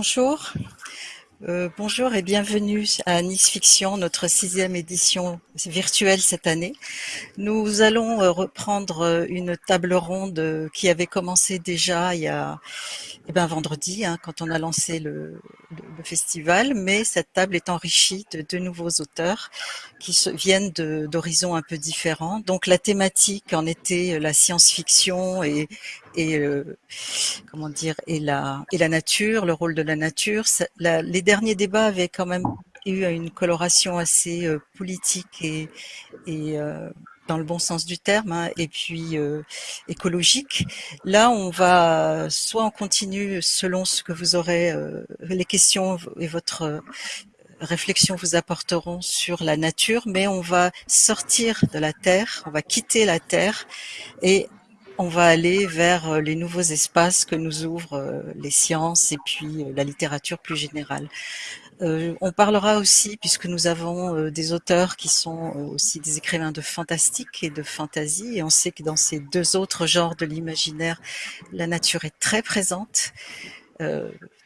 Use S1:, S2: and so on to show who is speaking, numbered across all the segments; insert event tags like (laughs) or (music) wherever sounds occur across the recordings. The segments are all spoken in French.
S1: bonjour. Euh, bonjour et bienvenue à Nice Fiction, notre sixième édition virtuelle cette année. Nous allons euh, reprendre euh, une table ronde qui avait commencé déjà il y a eh ben, vendredi, hein, quand on a lancé le, festival, mais cette table est enrichie de deux nouveaux auteurs qui viennent d'horizons un peu différents. Donc la thématique en était la science-fiction et, et euh, comment dire et la et la nature, le rôle de la nature. La, les derniers débats avaient quand même eu une coloration assez euh, politique et, et euh, dans le bon sens du terme, hein, et puis euh, écologique. Là, on va soit on continue selon ce que vous aurez, euh, les questions et votre euh, réflexion vous apporteront sur la nature, mais on va sortir de la Terre, on va quitter la Terre et on va aller vers les nouveaux espaces que nous ouvrent les sciences et puis la littérature plus générale. Euh, on parlera aussi, puisque nous avons euh, des auteurs qui sont euh, aussi des écrivains de fantastique et de fantasy, et on sait que dans ces deux autres genres de l'imaginaire, la nature est très présente,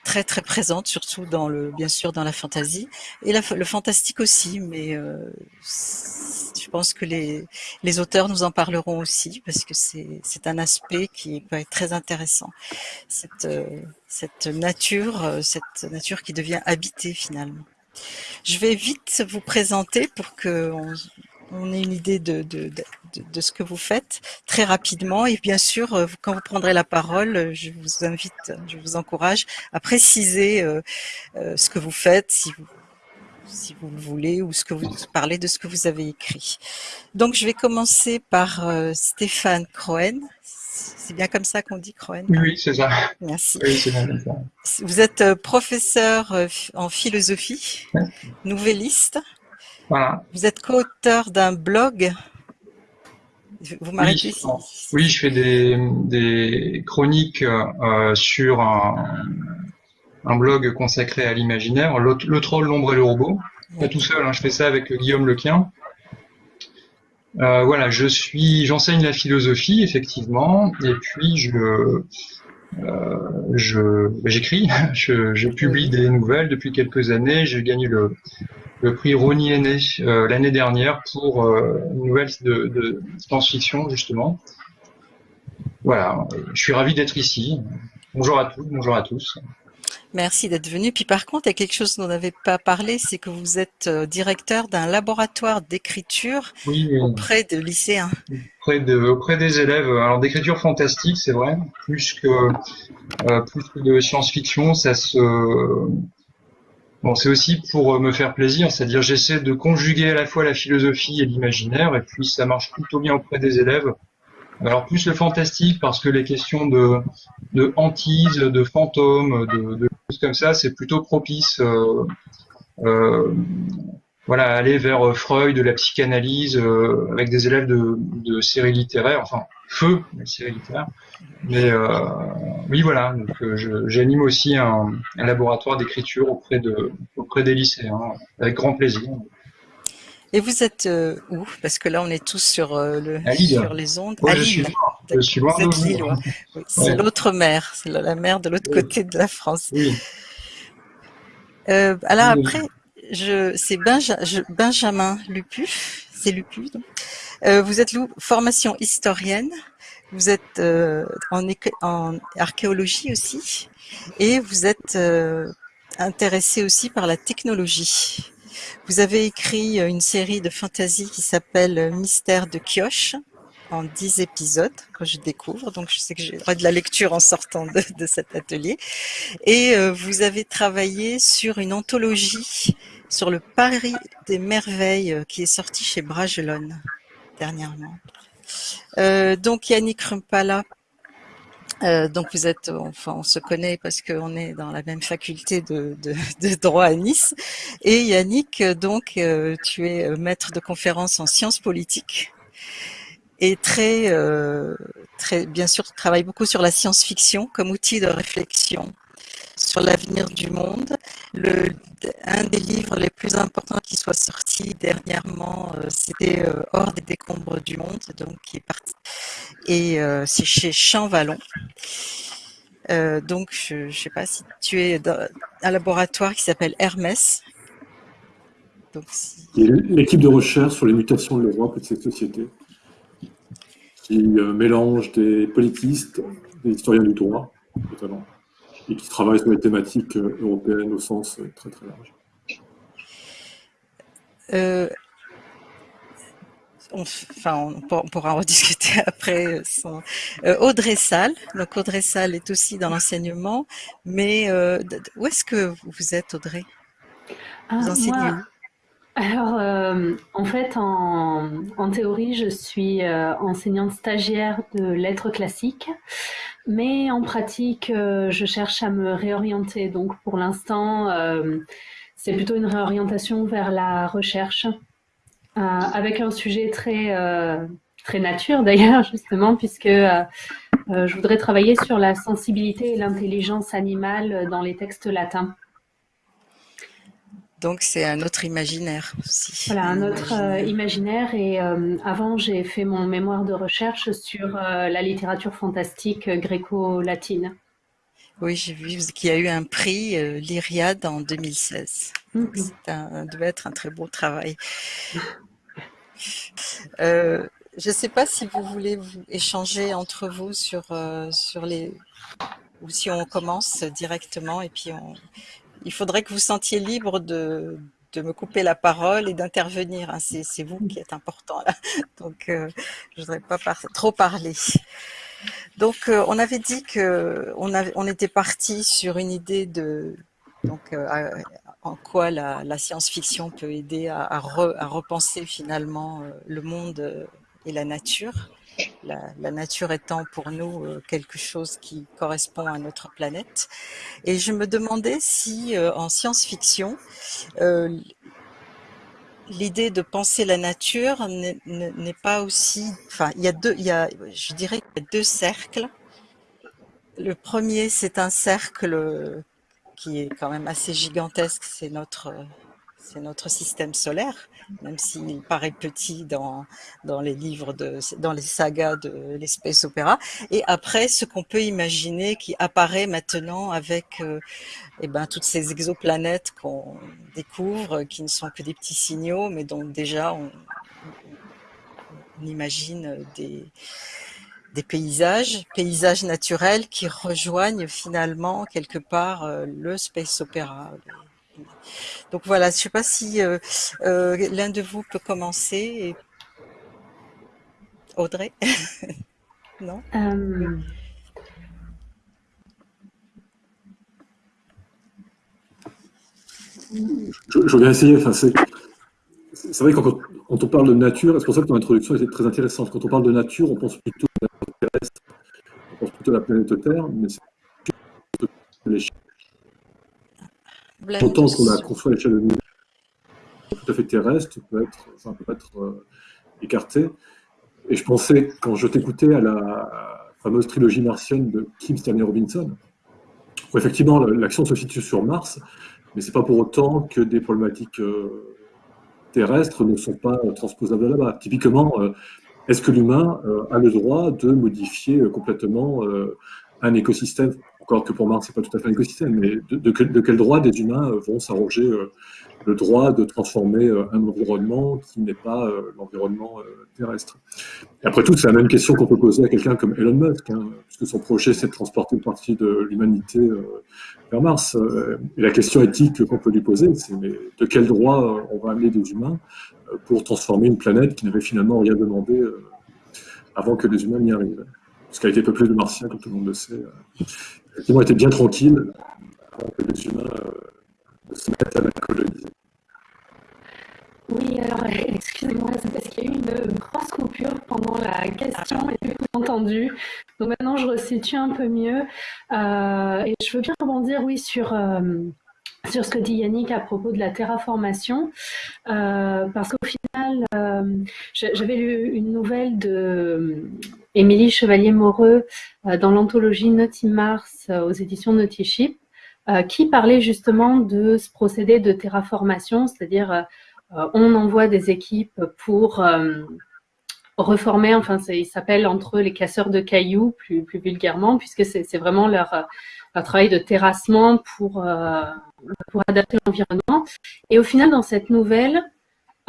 S1: très très présente, surtout dans le, bien sûr dans la fantasy, et le fantastique aussi, mais je pense que les, les auteurs nous en parleront aussi parce que c'est un aspect qui peut être très intéressant. Cette, euh, cette nature, euh, cette nature qui devient habitée finalement. Je vais vite vous présenter pour que ait une idée de, de, de, ce que vous faites très rapidement. Et bien sûr, euh, quand vous prendrez la parole, je vous invite, je vous encourage à préciser ce que vous faites, si vous si vous le voulez, ou ce que vous parlez de ce que vous avez écrit. Donc, je vais commencer par euh, Stéphane Croen. C'est bien comme ça qu'on dit Croen
S2: Oui, c'est ça.
S1: Merci.
S2: Oui,
S1: ça. Vous êtes euh, professeur euh, en philosophie, nouvelliste.
S2: Voilà.
S1: Vous êtes co-auteur d'un blog?
S2: Vous m'arrêtez oui, oui, je fais des, des chroniques euh, sur un, un blog consacré à l'imaginaire, le, troll, l'ombre et le robot. Pas tout seul, hein, je fais ça avec Guillaume Lequien. Euh, voilà, je suis, j'enseigne la philosophie effectivement, et puis je, euh, je, j'écris, (laughs) je, publie des nouvelles depuis quelques années. J'ai gagné le, le prix Rony Aîné euh, l'année dernière pour euh, une nouvelle de, de science-fiction justement. Voilà, je suis ravi d'être ici. Bonjour à tous, bonjour à tous.
S1: Merci d'être venu. Puis par contre, il y a quelque chose dont on n'avait pas parlé, c'est que vous êtes euh, directeur d'un laboratoire d'écriture auprès de lycéens.
S2: Auprès, de, auprès des élèves. Alors d'écriture fantastique, c'est vrai, plus que, euh, plus que de science-fiction, ça se... Bon, c'est aussi pour me faire plaisir, c'est-à-dire j'essaie de conjuguer à la fois la philosophie et l'imaginaire, et puis ça marche plutôt bien auprès des élèves. Alors plus le fantastique parce que les questions de, de hantise, de fantômes, de, de choses comme ça, c'est plutôt propice. Euh, euh, voilà, aller vers Freud, de la psychanalyse, euh, avec des élèves de, de séries littéraires, enfin feu, la série littéraire. Mais oui, voilà, donc j'anime aussi un, un laboratoire d'écriture auprès de auprès des lycéens, avec grand plaisir.
S1: Et vous êtes euh, où? Parce que là, on est tous sur, euh, le, sur les ondes.
S2: à Lille. Je suis loin
S1: vous êtes Lillois. (laughs) c'est l'autre mer, c'est la, mer de l'autre côté de la France.
S2: Oui.
S1: Euh, alors après, c'est Benjamin Lupu, c'est Lupu. vous êtes formation historienne, vous êtes en, en, archéologie aussi, et vous êtes intéressé aussi par la technologie. Vous avez écrit euh, une série de fantasy qui s'appelle euh, Mystère de Kioche en dix épisodes que je découvre. Donc, je sais que j'ai droit de la lecture en sortant de, cet atelier. Et euh, vous avez travaillé sur une anthologie sur le Paris des merveilles qui est sorti chez Bragelonne dernièrement. donc, Yannick Rumpala euh, donc vous êtes, enfin on se connaît parce qu'on est dans la même faculté de, droit à Nice. Et Yannick, donc euh, tu es euh, maître de conférence en sciences politiques et très, très bien sûr tu travailles beaucoup sur la science-fiction comme outil de réflexion sur l'avenir du monde. Le, un des livres les plus importants qui soit sorti dernièrement, euh, c'était euh, Hors des décombres du monde, donc qui est parti. Et euh, c'est chez Champ Vallon. donc, je ne sais pas si tu es dans un laboratoire qui s'appelle Hermès.
S3: L'équipe de recherche sur les mutations de l'Europe et de cette société, qui mélange des politistes, des historiens du droit, notamment, et qui travaille sur les thématiques européennes au sens très très large.
S1: Euh, on, enfin, on, pourra en (laughs) rediscuter après. Euh, Audrey Salle, donc Audrey Salle est aussi dans l'enseignement, mais euh, où est-ce que vous êtes, Audrey?
S4: Ah, Vous enseignez où? Alors, en fait, en, théorie, je suis enseignante stagiaire de lettres classiques, mais en pratique, je cherche à me réorienter. Donc, pour l'instant, c'est plutôt une réorientation vers la recherche, euh, avec un sujet très, euh, très nature (laughs) d'ailleurs, justement, puisque euh, je voudrais travailler sur la sensibilité et l'intelligence animale dans les textes latins.
S1: Donc c'est un autre imaginaire aussi.
S4: Voilà, un autre imaginaire. Et avant, j'ai fait mon mémoire de recherche sur la littérature fantastique gréco-latine.
S1: Oui, j'ai vu qu'il y a eu un prix, euh, l'Iriade, en 2016. Mm-hmm. Ça devait être un très beau travail. (laughs) Euh, je ne sais pas si vous voulez vous échanger entre vous sur, euh, sur les... ou si on commence directement et puis on... il faudrait que vous sentiez libre de, de me couper la parole et d'intervenir. Hein. C'est vous qui êtes important. (laughs) Donc, je ne voudrais pas trop parler. Donc, euh, on avait dit que on, était parti sur une idée de donc euh, en quoi la, science-fiction peut aider à, repenser finalement euh, le monde et la nature. La, nature étant pour nous quelque chose qui correspond à notre planète. Et je me demandais si en science-fiction, l'idée de penser la nature n'est pas aussi. Enfin, il y a deux, il y a, je dirais deux cercles. Le premier, c'est un cercle qui est quand même assez gigantesque, c'est notre, c'est notre système solaire, même s'il paraît petit dans, dans les livres, de, dans les sagas de l'espèce opéra. Et après, ce qu'on peut imaginer qui apparaît maintenant avec euh, eh ben, toutes ces exoplanètes qu'on découvre, qui ne sont que des petits signaux, mais dont déjà on, imagine des, des paysages, paysages naturels qui rejoignent finalement quelque part euh, le space opéra. Donc voilà, je ne sais pas si euh, euh, l'un de vous peut commencer. Audrey (laughs) Non?
S3: Je, vais essayer. C'est vrai que quand, on parle de nature, c'est pour ça que ton introduction était très intéressante. Quand on parle de nature, on pense plutôt à la terrestre, on pense plutôt à la planète Terre, mais c'est l'échelle. Autant qu'on a construit à l'échelle de l'univers tout à fait terrestre, peut être, enfin, peut être euh, écarté. Et je pensais, quand je t'écoutais à la fameuse trilogie martienne de Kim Stanley Robinson, où effectivement l'action se situe sur Mars, mais ce n'est pas pour autant que des problématiques euh, terrestres ne sont pas transposables là-bas. Typiquement, euh, est-ce que l'humain euh, a le droit de modifier complètement un écosystème Encore que pour Mars, ce n'est pas tout à fait un écosystème, mais de, quel droit des humains vont s'arroger le droit de transformer euh, un environnement qui n'est pas euh, l'environnement euh, terrestre? Après tout, c'est la même question qu'on peut poser à quelqu'un comme Elon Musk, hein, puisque son projet, c'est de transporter une partie de l'humanité vers Mars. Et la question éthique qu'on peut lui poser, c'est de quel droit on va amener des humains pour transformer une planète qui n'avait finalement rien demandé avant que les humains n'y arrivent? Ce qui a été peuplé de martiens, comme tout le monde le sait. Effectivement, était bien tranquille avant que les humains se mettent à la coloniser.
S4: Oui, alors excusez-moi, c'est parce qu'il y a eu une grosse coupure pendant la question et j'ai entendu. Donc maintenant, je resitue un peu mieux. Euh, et je veux bien rebondir, oui, sur, euh, sur ce que dit Yannick à propos de la terraformation. Euh, parce qu'au final, j'avais lu une nouvelle de Émilie Chevalier-Moreux dans l'anthologie Naughty Mars aux éditions Naughty Ship. qui parlait justement de ce procédé de terraformation, c'est-à-dire euh, on envoie des équipes pour, euh, reformer, enfin il s'appelle entre eux les casseurs de cailloux plus, plus vulgairement, puisque c'est vraiment leur, leur, travail de terrassement pour, pour adapter l'environnement. Et au final, dans cette nouvelle,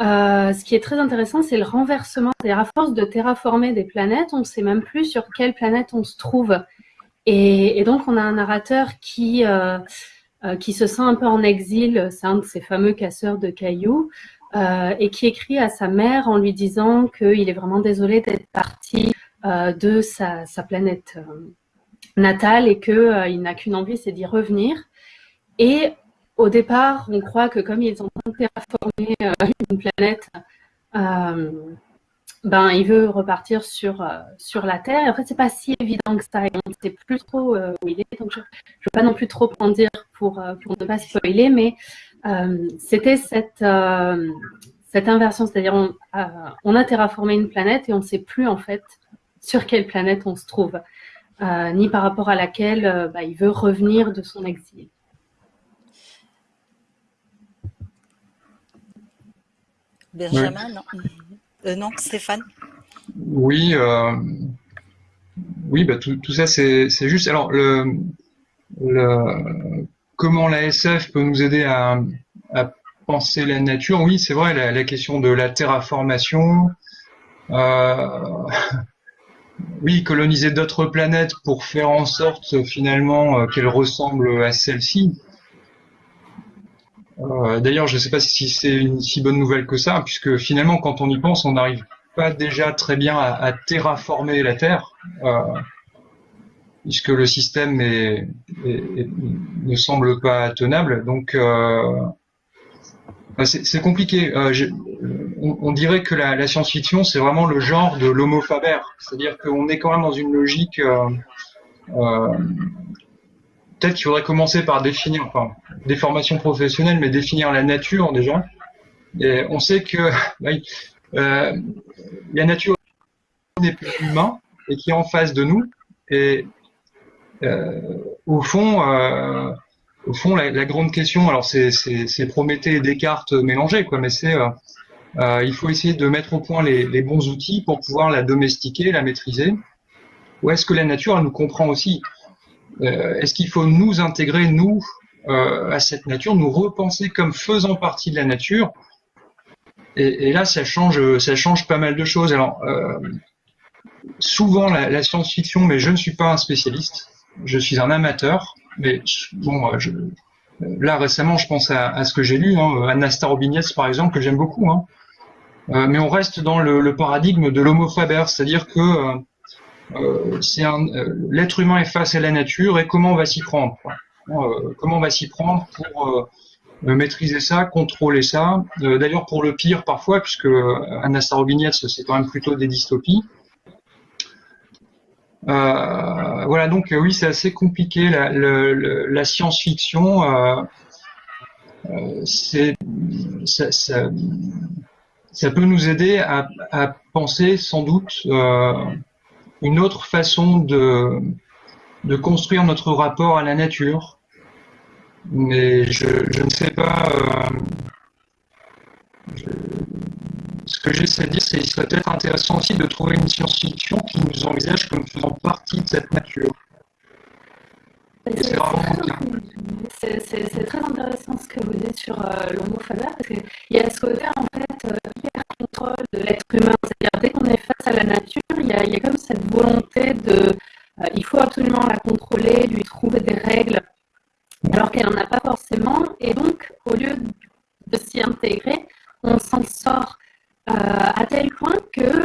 S4: euh, ce qui est très intéressant, c'est le renversement. C'est-à-dire, à force de terraformer des planètes, on ne sait même plus sur quelle planète on se trouve. Et, donc, on a un narrateur qui, euh, euh, qui se sent un peu en exil, c'est un de ces fameux casseurs de cailloux, et qui écrit à sa mère en lui disant qu'il est vraiment désolé d'être parti de sa, sa planète natale et qu'il n'a qu'une envie, c'est d'y revenir. Et au départ, on croit que comme ils ont terraformé euh, une planète, euh, ben, il veut repartir sur, euh, sur la Terre. Et en fait, c'est pas si évident que ça. on ne sait plus trop où il est. Donc, je ne veux pas non plus trop en dire pour, pour ne pas spoiler, mais c'était cette, cette inversion. C'est-à-dire, on, a terraformé une planète et on ne sait plus, en fait, sur quelle planète on se trouve, ni par rapport à laquelle bah, il veut revenir de son exil.
S1: Benjamin, non. Euh, non, Stéphane
S2: Oui, euh, oui bah, tout, ça c'est juste. Alors, le, comment la SF peut nous aider à, penser la nature? Oui, c'est vrai, la, question de la terraformation. Euh, (laughs) oui, coloniser d'autres planètes pour faire en sorte finalement qu'elles ressemblent à celle-ci. Euh, d'ailleurs, je ne sais pas si c'est une si bonne nouvelle que ça, puisque finalement, quand on y pense, on n'arrive pas déjà très bien à, terraformer la Terre, euh, puisque le système ne semble pas tenable. Donc, euh, c'est compliqué. On, dirait que la, science-fiction, c'est vraiment le genre de l'homo c'est-à-dire qu'on est quand même dans une logique peut-être qu'il faudrait commencer par définir, enfin, des formations professionnelles, mais définir la nature déjà. Et on sait que (laughs) euh, la nature n'est plus humain et qui est en face de nous. Et euh, au fond, euh, au fond, la, grande question, alors c'est Prométhée et Descartes mélangés, quoi, mais c'est il faut essayer de mettre au point les, les, bons outils pour pouvoir la domestiquer, la maîtriser. Ou est-ce que la nature, elle nous comprend aussi? euh, est-ce qu'il faut nous intégrer, nous, euh, à cette nature, nous repenser comme faisant partie de la nature? Et, là, ça change, ça change pas mal de choses. Alors, euh, souvent, la, science-fiction, mais je ne suis pas un spécialiste, je suis un amateur, mais bon, là récemment, je pense à, ce que j'ai lu, hein, Starobinets par exemple, que j'aime beaucoup. Hein. mais on reste dans le, le paradigme de l'homo faber, c'est-à-dire que euh, euh, l'être humain est face à la nature et comment on va s'y prendre. Euh, comment on va s'y prendre pour maîtriser ça, contrôler ça. D'ailleurs, pour le pire parfois, puisque Anna Starobiniets, c'est quand même plutôt des dystopies. voilà, donc oui, c'est assez compliqué. La, science-fiction, ça, peut nous aider à penser sans doute une autre façon de, construire notre rapport à la nature. Mais je, je ne sais pas. Euh, ce que j'essaie de dire, c'est qu'il serait peut-être intéressant aussi de trouver une science-fiction qui nous envisage comme faisant partie de cette nature.
S4: C'est très intéressant ce que vous dites sur euh, l'homo faber, parce qu'il y a ce côté en fait euh, hyper contrôle de l'être humain. C'est-à-dire dès qu'on est face à la nature, il y a, comme cette volonté de, euh, il faut absolument la contrôler, lui trouver des règles, alors qu'elle n'en a pas forcément. Et donc, au lieu de s'y intégrer, on s'en sort euh, à tel point que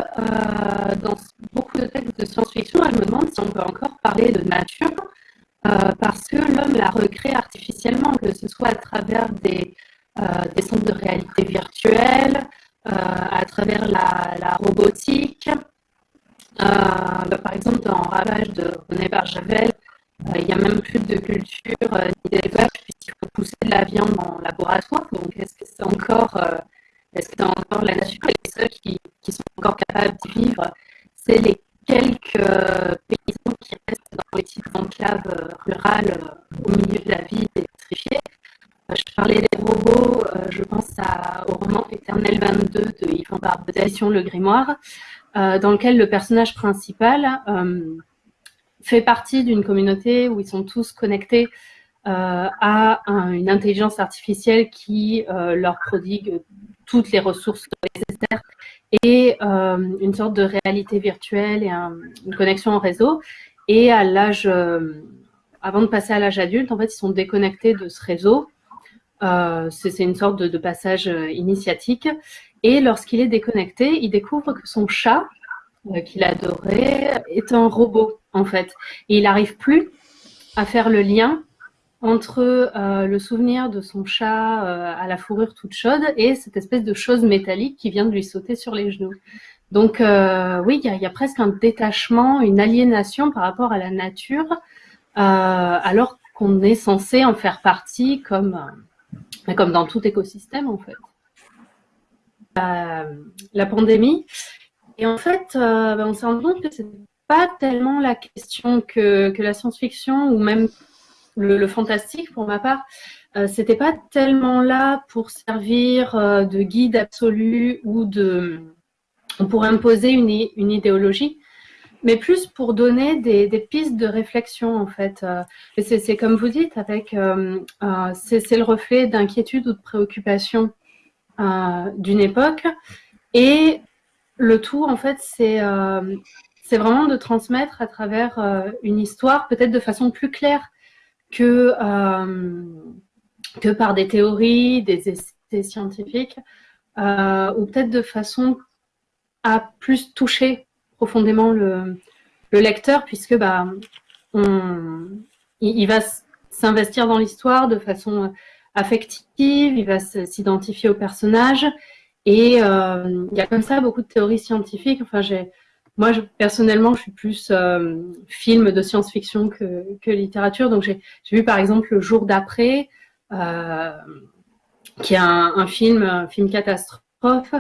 S4: dans beaucoup de textes de science-fiction, je me demande si on peut encore parler de nature, parce que l'homme la recrée artificiellement, que ce soit à travers des, des centres de réalité virtuelle, à travers la, robotique, euh, bah, par exemple, dans Ravage de René Barjavel, euh, il n'y a même plus de culture euh, ni d'élevage puisqu'il faut pousser de la viande en laboratoire. Donc, est-ce que c'est encore, est-ce que c'est encore la nature et les seuls qui, qui, sont encore capables d'y vivre C'est les quelques paysans qui restent dans les petites enclaves rurales au milieu de la ville électrifiée. Je parlais des robots, je pense à, au roman Éternel 22 de Yvan Le Grimoire, dans lequel le personnage principal fait partie d'une communauté où ils sont tous connectés à une intelligence artificielle qui leur prodigue toutes les ressources nécessaires et une sorte de réalité virtuelle et une connexion en réseau. Et à l'âge, avant de passer à l'âge adulte, en fait, ils sont déconnectés de ce réseau euh, c'est une sorte de, passage euh, initiatique. Et lorsqu'il est déconnecté, il découvre que son chat, euh, qu'il adorait, est un robot, en fait. Et il n'arrive plus à faire le lien entre le souvenir de son chat à la fourrure toute chaude et cette espèce de chose métallique qui vient de lui sauter sur les genoux. Donc oui, il y, a presque un détachement, une aliénation par rapport à la nature, alors qu'on est censé en faire partie comme comme dans tout écosystème en fait. La pandémie. Et en fait, euh, ben, on s'est rendu compte que ce n'est pas tellement la question que, la science-fiction ou même le, fantastique pour ma part, euh, c'était pas tellement là pour servir euh, de guide absolu ou de pour imposer une, une idéologie, mais plus pour donner des, pistes de réflexion en fait. Euh, c'est comme vous dites, avec euh, c'est le reflet d'inquiétude ou de préoccupation d'une époque, et le tout en fait c'est c'est vraiment de transmettre à travers une histoire, peut-être de façon plus claire que que par des théories, des essais scientifiques, ou peut-être de façon à plus toucher profondément le, lecteur, puisque bah, il, va s'investir dans l'histoire de façon affective, il va s'identifier au personnage, et euh, il y a comme ça beaucoup de théories scientifiques. Enfin, moi, je, personnellement, je suis plus euh, film de science-fiction que, littérature. Donc, j'ai vu par exemple Le jour d'après, euh, qui est un, film, film catastrophe,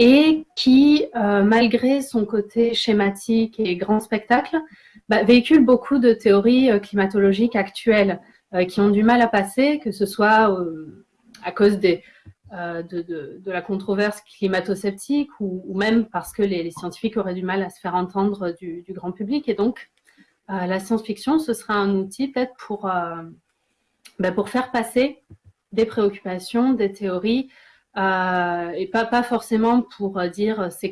S4: et qui, malgré son côté schématique et grand spectacle, bah, véhicule beaucoup de théories climatologiques actuelles qui ont du mal à passer, que ce soit à cause des, de, la controverse climato-sceptique ou, même parce que les, scientifiques auraient du mal à se faire entendre du, grand public. Et donc, la science-fiction, ce sera un outil peut-être pour, bah, pour faire passer des préoccupations, des théories, euh, et pas, pas forcément pour euh, dire euh, c'est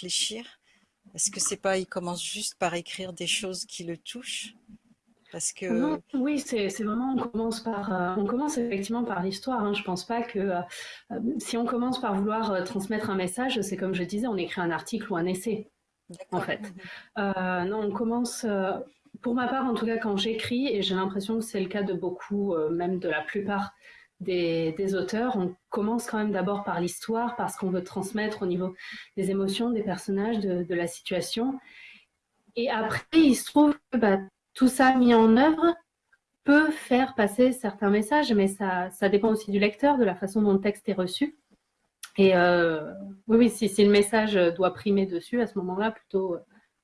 S1: réfléchir Est-ce que c'est pas, il commence juste par écrire des choses qui le touchent? Parce que...
S4: oui, c'est vraiment, on commence, par, euh, on commence effectivement par l'histoire. Hein. Je pense pas que euh, euh, si on commence par vouloir transmettre un message, c'est comme je disais, on écrit un article ou un essai, en fait. Non, on commence, pour ma part en tout cas, quand j'écris, et j'ai l'impression que c'est le cas de beaucoup, même de la plupart des, auteurs, on commence quand même d'abord par l'histoire, parce qu'on veut transmettre au niveau des émotions, des personnages, de, la situation. Et après, il se trouve que bah, tout ça mis en œuvre peut faire passer certains messages, mais ça, dépend aussi du lecteur, de la façon dont le texte est reçu. Et euh, oui, oui si, si, le message doit primer dessus, à ce moment-là, plutôt,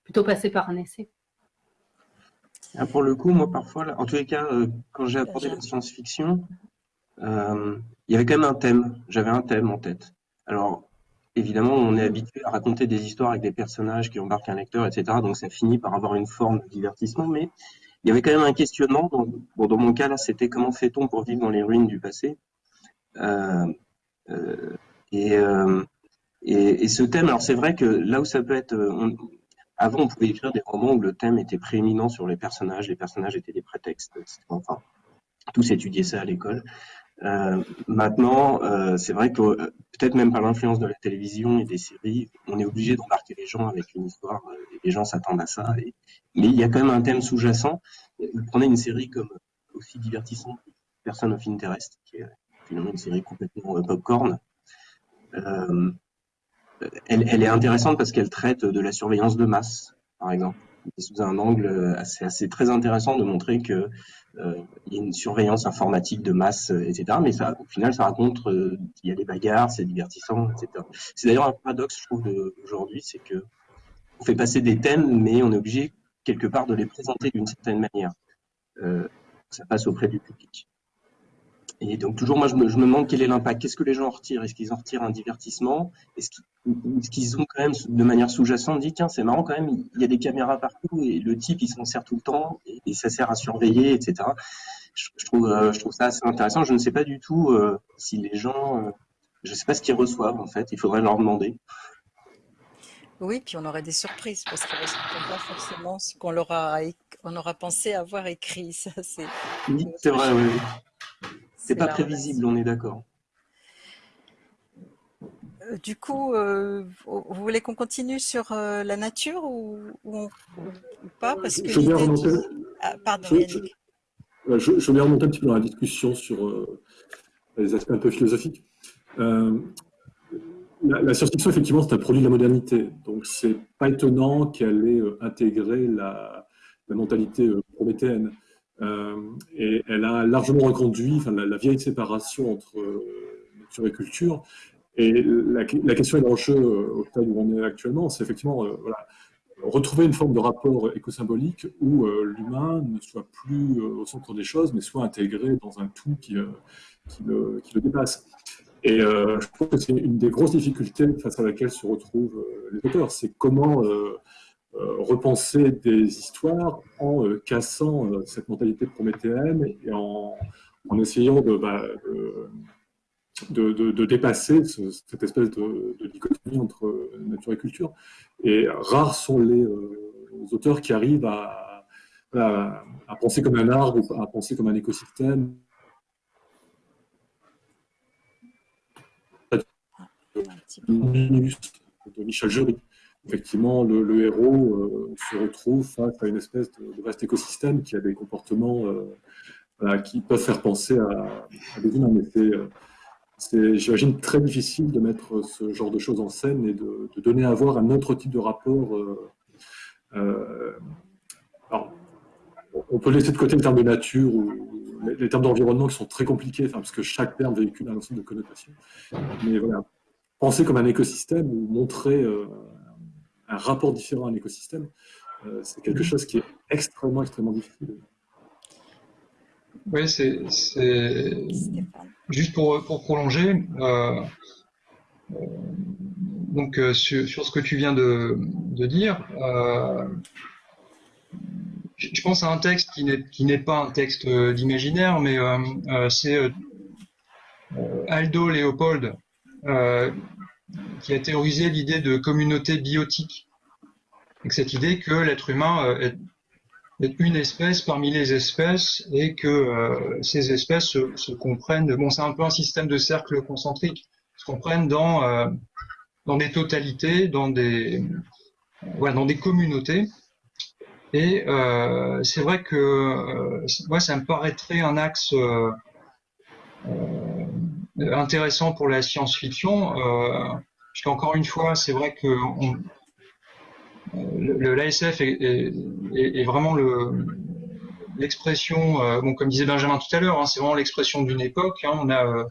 S4: plutôt passer par un essai.
S5: Ah, pour le coup, moi, parfois, en tous les cas, euh, quand j'ai apporté la science-fiction, euh, il y avait quand même un thème. J'avais un thème en tête. Alors, évidemment, on est habitué à raconter des histoires avec des personnages qui embarquent un lecteur, etc. Donc ça finit par avoir une forme de divertissement, mais il y avait quand même un questionnement. bon, dans mon cas, là, c'était comment fait-on pour vivre dans les ruines du passé? Euh, euh, et, et, ce thème, alors c'est vrai que là où ça peut être... avant, on pouvait écrire des romans où le thème était prééminent sur les personnages, les personnages étaient des prétextes. Enfin, tous étudiaient ça à l'école. Euh, maintenant, euh, c'est vrai que euh, peut-être même par l'influence de la télévision et des séries, on est obligé d'embarquer les gens avec une histoire et les gens s'attendent à ça. Mais il y a quand même un thème sous-jacent. Prenez une série comme aussi divertissante, Person of Interest, qui est finalement une série complètement popcorn. Euh, elle, elle, est intéressante parce qu'elle traite de la surveillance de masse, par exemple. Sous un angle assez, assez très intéressant de montrer que euh, y a une surveillance informatique de masse, etc. Mais ça, au final, ça raconte euh, il y a des bagarres, c'est divertissant, etc. C'est d'ailleurs un paradoxe, je trouve, d'aujourd'hui, c'est que on fait passer des thèmes, mais on est obligé quelque part de les présenter d'une certaine manière. Euh, ça passe auprès du public. Et donc toujours, moi, je me, je me demande quel est l'impact. Qu'est-ce que les gens en retirent? Est-ce qu'ils en retirent un divertissement? Est-ce qu'ils ont quand même, de manière sous-jacente, dit tiens, c'est marrant quand même, il y a des caméras partout et le type, il s'en sert tout le temps et, ça sert à surveiller, etc. Je, trouve, euh, je trouve ça assez intéressant. Je ne sais pas du tout euh, si les gens, euh, je ne sais pas ce qu'ils reçoivent en fait. Il faudrait leur demander.
S1: Oui, puis on aurait des surprises parce qu'ils ne reçoivent pas forcément ce qu'on leur a, on aura pensé avoir écrit. Ça, c'est.
S5: c'est vrai, oui. C'est pas prévisible, on est d'accord.
S1: Euh, du coup, euh, vous voulez qu'on continue sur euh, la nature ou, pas? Parce que
S3: je,
S1: veux
S3: bien remonter,
S1: ah, pardon,
S3: je, je, je, remonter un petit peu dans la discussion sur les aspects un peu philosophiques. la, la science-fiction, effectivement, c'est un produit de la modernité. Donc, c'est pas étonnant qu'elle ait intégré la, la mentalité prométhéenne. Euh, et elle a largement reconduit la, vieille séparation entre euh, nature et culture. Et la, question et l'enjeu euh, au stade où on est actuellement, c'est effectivement voilà, retrouver une forme de rapport écosymbolique où l'humain ne soit plus au centre des choses, mais soit intégré dans un tout qui, le, dépasse. Et je trouve que c'est une des grosses difficultés face à laquelle se retrouvent les auteurs, c'est comment euh, repenser des histoires en euh, cassant euh, cette mentalité prométhéenne et en, en essayant de, bah, de, de, de, dépasser cette espèce de, dichotomie entre nature et culture. Et rares sont les, auteurs qui arrivent à, à, penser comme un arbre ou à penser comme un écosystème. de Michel Jury effectivement, le, héros euh, se retrouve face à une espèce de, vaste écosystème qui a des comportements euh, qui peuvent faire penser à, des humains. Mais c'est, euh, j'imagine, très difficile de mettre ce genre de choses en scène et de, donner à voir un autre type de rapport. alors, on peut laisser de côté le terme de nature ou les, termes d'environnement qui sont très compliqués, parce que chaque terme véhicule un ensemble de connotations. Mais voilà, penser comme un écosystème ou montrer un rapport différent à l'écosystème, euh, c'est quelque chose qui est extrêmement, extrêmement difficile.
S2: Oui, c'est juste pour, pour prolonger. Euh, euh, donc sur, sur, ce que tu viens de, de dire, je pense à un texte qui n'est qui n'est pas un texte d'imaginaire, mais c'est Aldo Léopold qui a théorisé l'idée de communauté biotique. Cette idée que l'être humain euh, est, une espèce parmi les espèces et que euh, ces espèces se, comprennent. Bon, c'est un peu un système de cercle concentrique, se comprennent dans euh, dans des totalités, dans des dans des communautés. Et c'est vrai que moi, ça me paraîtrait un axe intéressant pour la science-fiction. Euh, qu'encore une fois, c'est vrai que le, l'ASF est, vraiment le, l'expression, euh, bon, comme disait Benjamin tout à l'heure, hein, c'est vraiment l'expression d'une époque. Hein, on a, euh,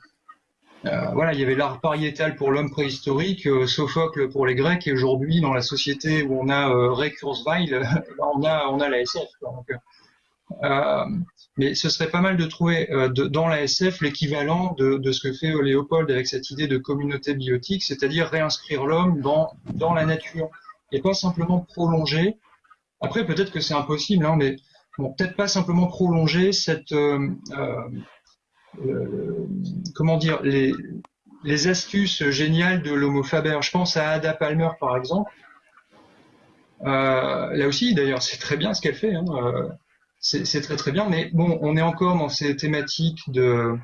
S2: euh, voilà, il y avait l'art pariétal pour l'homme préhistorique, euh, Sophocle pour les Grecs, et aujourd'hui, dans la société où on a euh, Ray Kurzweil, (laughs) on a, on a l'ASF. Euh, mais ce serait pas mal de trouver euh, dans la SF l'équivalent de, ce que fait Léopold avec cette idée de communauté biotique, c'est-à-dire réinscrire l'homme dans, la nature et pas simplement prolonger. Après, peut-être que c'est impossible, hein, mais bon, peut-être pas simplement prolonger cette euh, euh, comment dire les, les astuces géniales de l'homo faber. Je pense à Ada Palmer par exemple. là aussi, d'ailleurs, c'est très bien ce qu'elle fait. Hein, c'est très très bien, mais bon, on est encore dans ces thématiques de,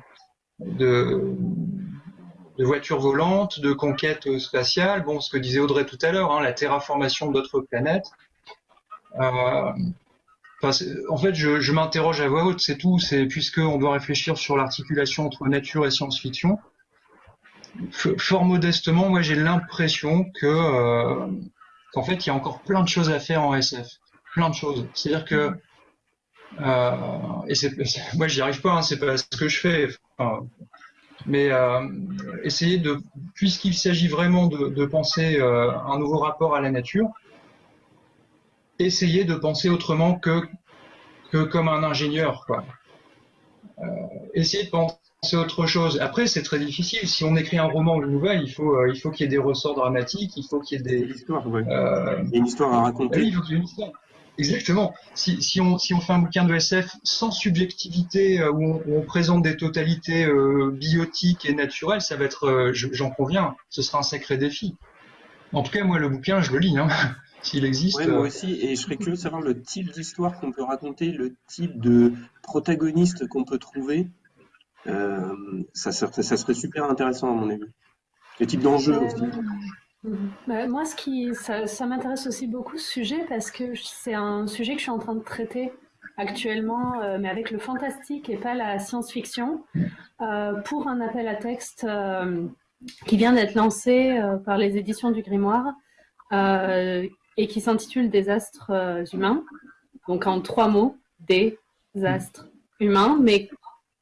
S2: voitures volantes, de conquête spatiale, bon, ce que disait Audrey tout à l'heure, hein, la terraformation d'autres planètes. Euh, en fait, je, m'interroge à voix haute, c'est tout, c'est puisqu'on doit réfléchir sur l'articulation entre nature et science-fiction. Fort modestement, moi j'ai l'impression que euh, qu'en fait il y a encore plein de choses à faire en SF plein de choses. C'est-à-dire que et c'est moi j'y arrive pas, hein, c'est pas ce que je fais. Enfin, mais euh, essayer de, puisqu'il s'agit vraiment de, de penser euh, un nouveau rapport à la nature, essayer de penser autrement que que comme un ingénieur, quoi. Euh, essayer de penser autre chose. Après, c'est très difficile. Si on écrit un roman ou une nouvelle, il faut, euh, il faut qu'il y ait des ressorts dramatiques, il faut qu'il y ait des.
S5: L'histoire, ouais. euh, une histoire à raconter.
S2: Oui, il faut qu'il y ait une histoire. Exactement. Si, si, on, si on fait un bouquin de SF sans subjectivité, euh, où, on, où, on, présente des totalités euh, biotiques et naturelles, ça va être, euh, j'en conviens, ce sera un sacré défi. En tout cas, moi, le bouquin, je le lis, hein, (laughs) s'il existe.
S5: Ouais, moi aussi, et je serais curieux de savoir le type d'histoire qu'on peut raconter, le type de protagoniste qu'on peut trouver. ça, serait, ça serait super intéressant, à mon avis. Le type d'enjeu aussi.
S4: Bah, moi, ce qui, ça, ça m'intéresse aussi beaucoup ce sujet parce que c'est un sujet que je suis en train de traiter actuellement, euh, mais avec le fantastique et pas la science-fiction, euh, pour un appel à texte euh, qui vient d'être lancé par les éditions du Grimoire et qui s'intitule Des astres humains. Donc en trois mots, des astres humains, mais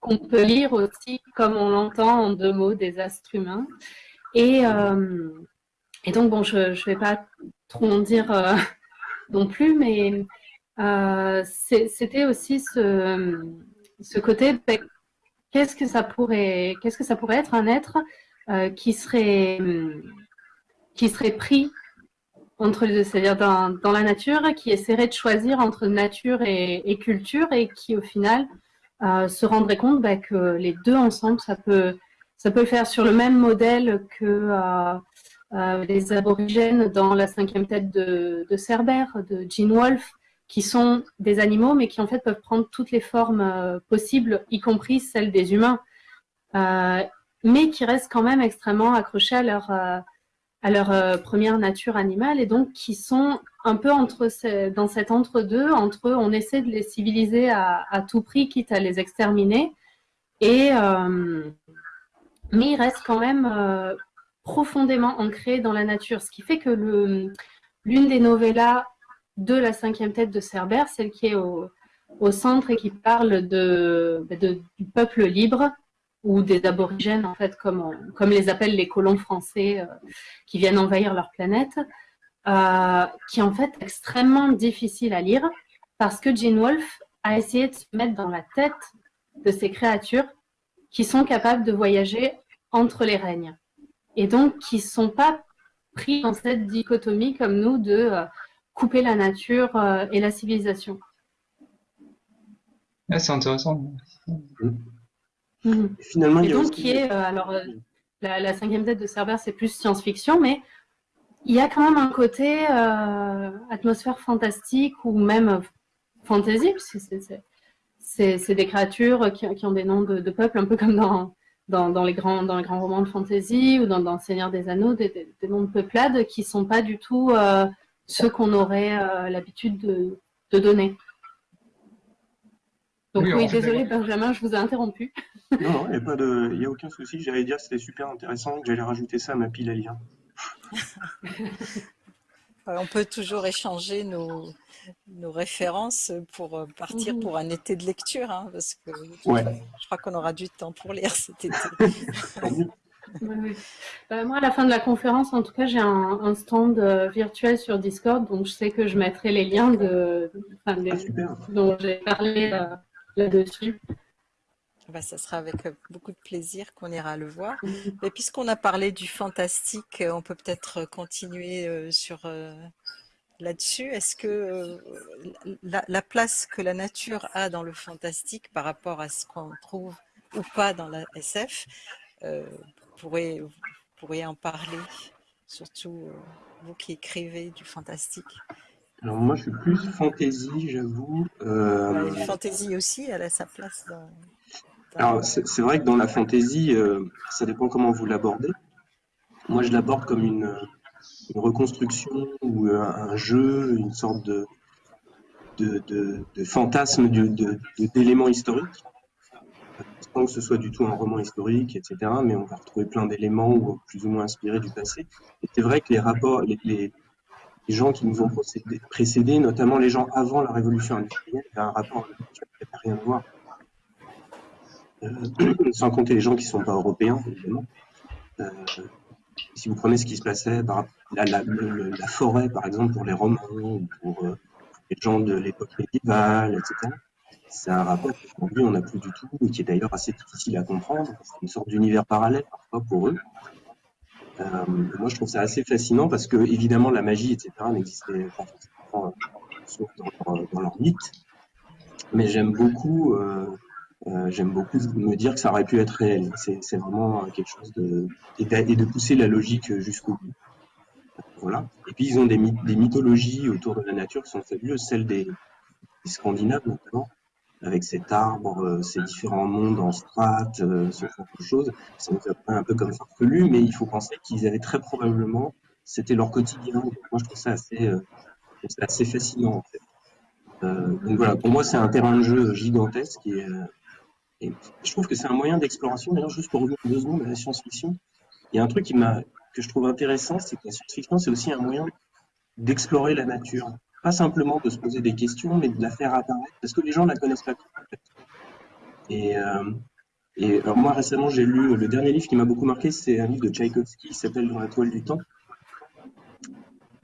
S4: qu'on peut lire aussi comme on l'entend en deux mots, des astres humains. Et et donc, bon, je ne vais pas trop en dire euh, (laughs) non plus, mais euh, c'était aussi ce, côté qu'est-ce que ça pourrait que ça pourrait être un être euh, qui serait qui serait pris entre les deux, c'est-à-dire dans, la nature, qui essaierait de choisir entre nature et, culture et qui au final se rendrait compte bah, que les deux ensemble, ça peut ça peut le faire sur le même modèle que euh, les aborigènes dans la cinquième tête de, de Cerbère, de Gene Wolfe, qui sont des animaux, mais qui en fait peuvent prendre toutes les formes euh, possibles, y compris celles des humains, euh, mais qui restent quand même extrêmement accrochés à leur, à leur première nature animale, et donc qui sont un peu entre dans cet entre-deux, entre on essaie de les civiliser à, à, tout prix, quitte à les exterminer, et mais ils restent quand même profondément ancré dans la nature, ce qui fait que l'une des novellas de la cinquième tête de Cerbère, celle qui est au, centre et qui parle de, du peuple libre ou des aborigènes, en fait, comme les appellent les colons français euh, qui viennent envahir leur planète, euh, qui est en fait extrêmement difficile à lire parce que Gene Wolfe a essayé de se mettre dans la tête de ces créatures qui sont capables de voyager entre les règnes et donc qui ne sont pas pris dans cette dichotomie comme nous de euh, couper la nature euh, et la civilisation.
S2: Ah, c'est intéressant.
S4: Mmh. Finalement, et il y a donc, aussi... qui est, euh, alors, euh, la, la, cinquième tête de Cerbère, c'est plus science-fiction, mais il y a quand même un côté euh, atmosphère fantastique ou même fantasy, c'est des créatures qui, qui, ont des noms de, de peuples, un peu comme dans, dans, dans, les grands, dans les grands romans de fantasy ou dans, dans Seigneur des Anneaux, des, des, des, noms de peuplades qui sont pas du tout euh, ceux qu'on aurait euh, l'habitude de, de, donner. Donc oui, oui désolé Benjamin, je vous ai interrompu.
S5: Non, il n'y a, a, aucun souci. J'allais dire que c'était super intéressant, que j'allais rajouter ça à ma pile à lire. (laughs)
S1: On peut toujours échanger nos, nos références pour euh, partir mmh. pour un été de lecture, hein, parce que
S5: ouais.
S1: je crois qu'on aura du temps pour lire cet été. (laughs)
S4: oui, oui. Bah, moi, à la fin de la conférence, en tout cas, j'ai un, un, stand euh, virtuel sur Discord, donc je sais que je mettrai les liens de, enfin, ah, dont j'ai parlé euh, là-dessus.
S1: Bah, ça sera avec beaucoup de plaisir qu'on ira le voir. Mais puisqu'on a parlé du fantastique, on peut peut-être continuer sur là-dessus. Est-ce que la, la, place que la nature a dans le fantastique par rapport à ce qu'on trouve ou pas dans la SF, euh, vous pourriez en parler, surtout vous qui écrivez du fantastique?
S5: Alors moi je suis plus fantasy, j'avoue.
S1: Euh... Ouais, fantasy aussi, elle a sa place dans,
S5: alors, c'est vrai que dans la fantaisie, euh, ça dépend comment vous l'abordez. Moi, je l'aborde comme une, une, reconstruction ou un, un, jeu, une sorte de, de, de, de fantasme d'éléments historiques. Sans que ce soit du tout un roman historique, etc. Mais on va retrouver plein d'éléments plus ou moins inspirés du passé. Et c'est vrai que les rapports, les, les, gens qui nous ont précédés, notamment les gens avant la révolution industrielle, avaient un rapport qui n'avait rien à voir. Euh, (clears throat) sans compter les gens qui ne sont pas européens, évidemment. Euh, si vous prenez ce qui se passait, par, la, forêt, par exemple, pour les Romains, ou pour, euh, les gens de l'époque médiévale, etc., c'est un rapport qu'aujourd'hui on n'a plus du tout, et qui est d'ailleurs assez difficile à comprendre. C'est une sorte d'univers parallèle parfois pour eux. Euh, moi, je trouve ça assez fascinant parce que, évidemment, la magie, etc., n'existait pas forcément sauf dans, leur, mythe. Mais j'aime beaucoup, euh, euh, j'aime beaucoup me dire que ça aurait pu être réel. C'est vraiment quelque chose de et, de pousser la logique jusqu'au bout. Et puis ils ont des, mythologies autour de la nature qui sont fabuleuses, celles des, Scandinaves notamment, avec cet arbre, euh, ces différents mondes en strates, euh, ce genre de choses. Ça nous fait un peu comme farfelu, mais il faut penser qu'ils avaient très probablement, c'était leur quotidien. moi, je trouve ça assez, euh, fascinant en fait. Donc voilà, pour moi, c'est un terrain de jeu gigantesque et, et je trouve que c'est un moyen d'exploration. D'ailleurs, juste pour revenir deux secondes à la science-fiction, il y a un truc qui m'a que je trouve intéressant, c'est que la science-fiction, c'est aussi un moyen d'explorer la nature pas simplement de se poser des questions, mais de la faire apparaître, parce que les gens ne la connaissent pas. Et, euh, et alors moi, récemment, j'ai lu le dernier livre qui m'a beaucoup marqué, c'est un livre de Tchaïkovski qui s'appelle Dans la toile du temps.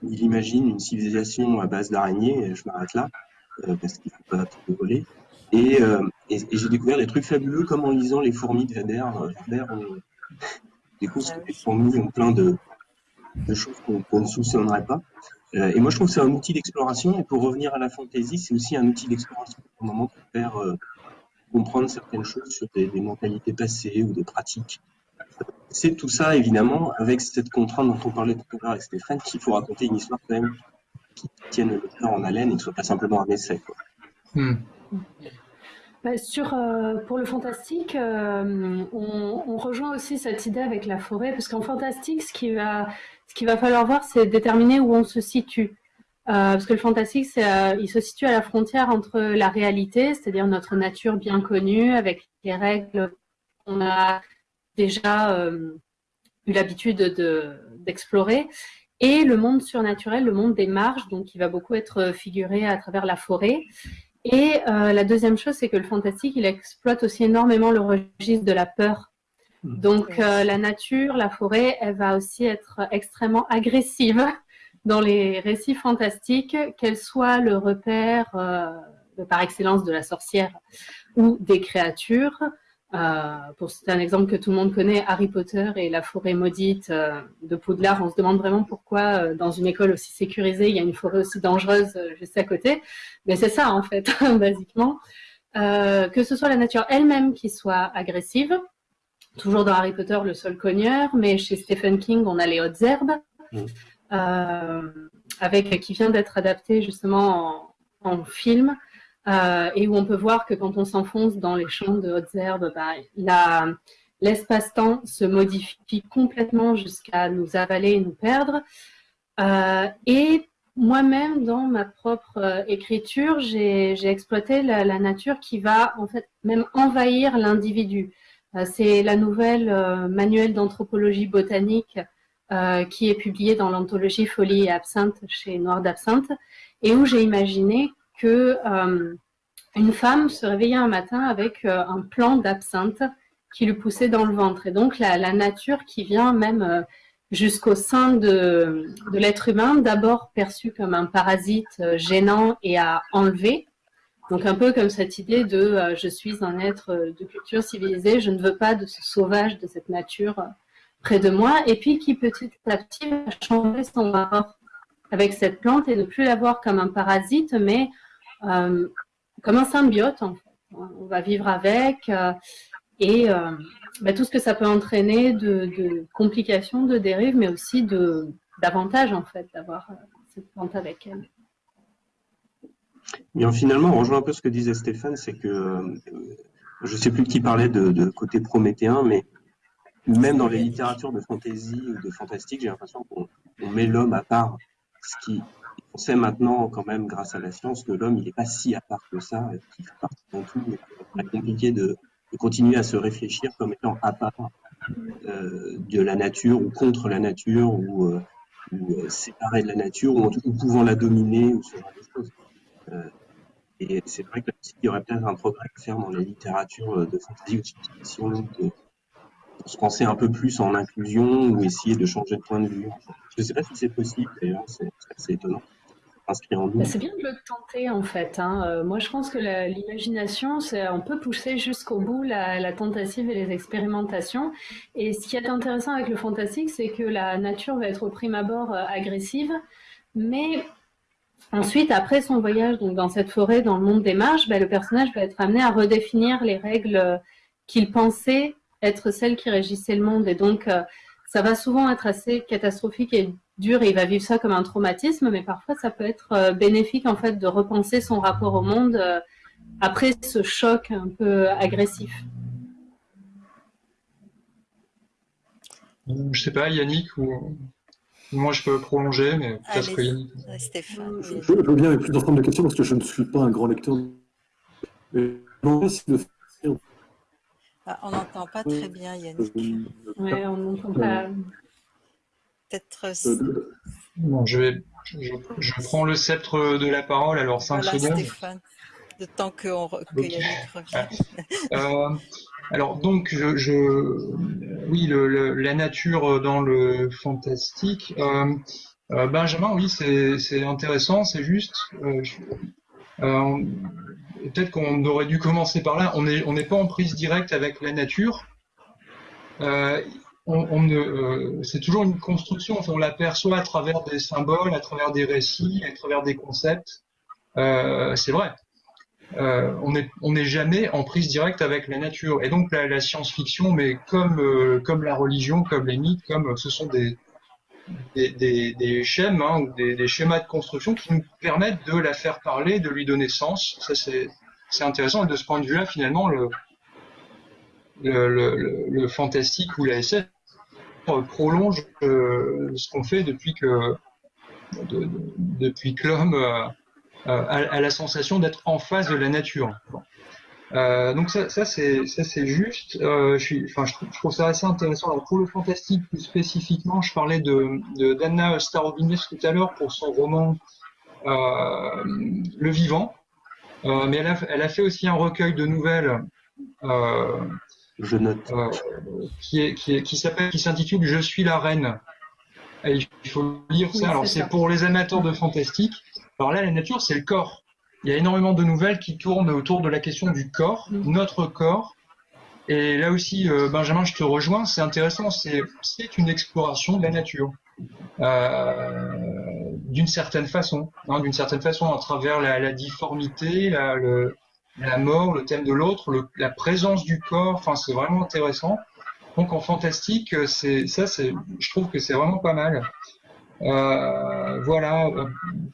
S5: Il imagine une civilisation à base d'araignées, je m'arrête là, euh, parce qu'il ne faut pas tout voler. Et, euh, et, et j'ai découvert des trucs fabuleux, comme en lisant Les fourmis de on découvre que les fourmis ont plein de, de choses qu'on ne soupçonnerait pas. Euh, et moi, je trouve que c'est un outil d'exploration. Et pour revenir à la fantaisie, c'est aussi un outil d'exploration pour moment pour faire euh, comprendre certaines choses sur des, des, mentalités passées ou des pratiques. C'est tout ça, évidemment, avec cette contrainte dont on parlait tout à l'heure avec Stéphane, qu'il faut raconter une histoire quand même qui tienne le lecteur en haleine et que ce soit pas simplement un essai. Quoi. Hmm.
S4: Bah, sur, euh, pour le fantastique, euh, on, rejoint aussi cette idée avec la forêt, parce qu'en fantastique, ce qui va, qu'il va falloir voir, c'est déterminer où on se situe. Euh, parce que le fantastique, il se situe à la frontière entre la réalité, c'est-à-dire notre nature bien connue, avec les règles qu'on a déjà eu l'habitude d'explorer, de, et le monde surnaturel, le monde des marges, donc qui va beaucoup être figuré à travers la forêt. Et euh, la deuxième chose, c'est que le fantastique, il exploite aussi énormément le registre de la peur. Hmm. Donc euh, la nature, la forêt, elle va aussi être extrêmement agressive (laughs) dans les récits fantastiques, qu'elle soit le repère euh, par excellence de la sorcière ou des créatures, euh, pour citer un exemple que tout le monde connaît, Harry Potter et la forêt maudite euh, de Poudlard, on se demande vraiment pourquoi euh, dans une école aussi sécurisée, il y a une forêt aussi dangereuse euh, juste à côté. Mais c'est ça en fait, (laughs) basiquement. que ce soit la nature elle-même qui soit agressive, toujours dans Harry Potter, le sol cogneur, mais chez Stephen King, on a les hautes herbes, mmh. avec qui vient d'être adapté justement en, en film. Euh, et où on peut voir que quand on s'enfonce dans les champs de hautes herbes, bah, l'espace-temps se modifie complètement jusqu'à nous avaler et nous perdre. Euh, et moi-même, dans ma propre euh, écriture, j'ai exploité la, nature qui va en fait même envahir l'individu. C'est la nouvelle manuel d'anthropologie botanique qui est publiée dans l'anthologie Folie et Absinthe chez Noir d'Absinthe, et où j'ai imaginé que euh, une femme se réveillait un matin avec euh, un plant d'absinthe qui lui poussait dans le ventre. Et donc la, nature qui vient même euh, jusqu'au sein de, l'être humain, d'abord perçu comme un parasite gênant et à enlever. Donc un peu comme cette idée de je suis un être de culture civilisée, je ne veux pas de ce sauvage, de cette nature près de moi, et puis qui petit à petit va changer son rapport avec cette plante et ne plus la voir comme un parasite, mais euh, comme un symbiote. On va vivre avec euh, et euh, bah, tout ce que ça peut entraîner de, complications, de dérives, mais aussi d'avantages, en fait, d'avoir cette plante avec elle.
S5: Bien, finalement, on rejoint un peu ce que disait Stéphane, c'est que je ne sais plus qui parlait de, de, côté prométhéen, mais même dans les littératures de fantasy ou de fantastique, j'ai l'impression qu'on met l'homme à part, ce qui on sait maintenant, quand même, grâce à la science, que l'homme, il n'est pas si à part que ça, qu'il fait partie de tout. C'est compliqué de, continuer à se réfléchir comme étant à part euh, de la nature ou contre la nature ou, euh, ou séparée de la nature, ou, ou, pouvant la dominer, ou ce genre de choses. et c'est vrai qu'il y aurait peut-être un progrès à faire dans la littérature de fantasy ou de science-fiction, de, se penser un peu plus en inclusion ou essayer de changer de point de vue. Je ne sais pas si c'est possible, d'ailleurs, c'est assez étonnant.
S4: Bah, c'est bien de le tenter en fait. Hein. Euh, moi, je pense que l'imagination, on peut pousser jusqu'au bout la, tentative et les expérimentations. Et ce qui est intéressant avec le fantastique, c'est que la nature va être au prime abord euh, agressive, mais ensuite, après son voyage dans cette forêt, dans le monde des marches, bah, le personnage va être amené à redéfinir les règles euh, qu'il pensait être celles qui régissaient le monde. Et donc, ça va souvent être assez catastrophique et dur et il va vivre ça comme un traumatisme, mais parfois ça peut être euh, bénéfique en fait de repenser son rapport au monde euh, après ce choc un peu agressif.
S2: Je sais pas, Yannick ou moi je peux prolonger, mais peut-être que Yannick.
S3: Stéphane. Je, veux bien plus d'ensemble de questions parce que je ne suis pas un grand lecteur.
S1: Mais ah, on n'entend pas très bien, Yannick.
S4: Oui, on n'entend pas
S1: peut-être. Euh,
S2: bon, je vais, je, prends le sceptre de la parole. Alors 5 voilà, secondes.
S1: Stéphane, de temps que, on, que Yannick revienne.
S2: Euh, alors donc, je, je oui, le, la nature dans le fantastique. Euh, euh Benjamin, oui, c'est intéressant, c'est juste. Euh, euh, Peut-être qu'on aurait dû commencer par là. On n'est on n'est pas en prise directe avec la nature. Euh, c'est toujours une construction. on l'aperçoit à travers des symboles, à travers des récits, à travers des concepts. Euh, c'est vrai. Euh, on n'est jamais en prise directe avec la nature. Et donc la, science-fiction, mais comme la religion, comme les mythes, comme ce sont des schèmes hein, des, schémas de construction qui nous permettent de la faire parler, de lui donner sens. Ça c'est intéressant. Et de ce point de vue-là, finalement, le le, le, le, fantastique ou la SF prolonge euh, ce qu'on fait depuis que depuis que l'homme euh, euh, a, la sensation d'être en face de la nature. donc ça, ça c'est juste. je suis, je trouve, ça assez intéressant. Alors pour le fantastique plus spécifiquement, je parlais de, de d'Anna Starobinis tout à l'heure pour son roman Le Vivant, mais elle elle a fait aussi un recueil de nouvelles
S5: je note.
S2: Euh, qui est, qui, qui s'appelle, qui s'intitule Je suis la reine. Et il faut lire ça. Alors c'est pour les amateurs de fantastique. Alors là, la nature, c'est le corps. Il y a énormément de nouvelles qui tournent autour de la question du corps, mm. notre corps. Et là aussi, euh, Benjamin, je te rejoins. C'est intéressant. C'est c'est une exploration de la nature. Euh, d'une certaine façon, hein, d'une certaine façon, à travers la, la difformité, la, le, la mort, le thème de l'autre, la présence du corps. Enfin, c'est vraiment intéressant. Donc en fantastique, c'est ça, c'est, je trouve que c'est vraiment pas mal. Euh, voilà.